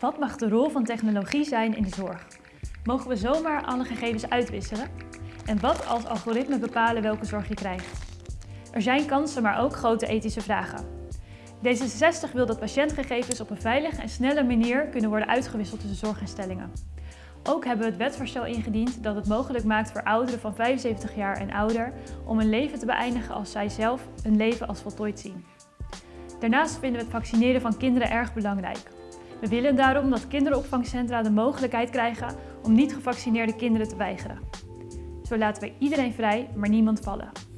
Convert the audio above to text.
Wat mag de rol van technologie zijn in de zorg? Mogen we zomaar alle gegevens uitwisselen? En wat als algoritmen bepalen welke zorg je krijgt? Er zijn kansen, maar ook grote ethische vragen. D66 wil dat patiëntgegevens op een veilige en snelle manier kunnen worden uitgewisseld tussen zorginstellingen. Ook hebben we het wetsvoorstel ingediend dat het mogelijk maakt voor ouderen van 75 jaar en ouder om een leven te beëindigen als zij zelf een leven als voltooid zien. Daarnaast vinden we het vaccineren van kinderen erg belangrijk. We willen daarom dat kinderopvangcentra de mogelijkheid krijgen om niet gevaccineerde kinderen te weigeren. Zo laten we iedereen vrij, maar niemand vallen.